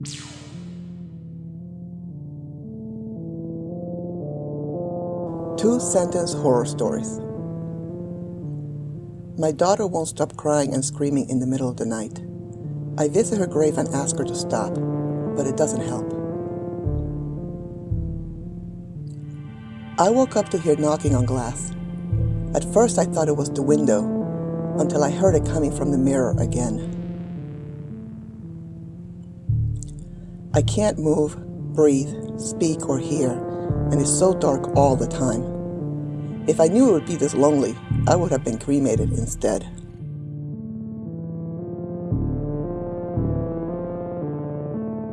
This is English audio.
Two sentence horror stories. My daughter won't stop crying and screaming in the middle of the night. I visit her grave and ask her to stop, but it doesn't help. I woke up to hear knocking on glass. At first I thought it was the window, until I heard it coming from the mirror again. I can't move, breathe, speak, or hear, and it's so dark all the time. If I knew it would be this lonely, I would have been cremated instead.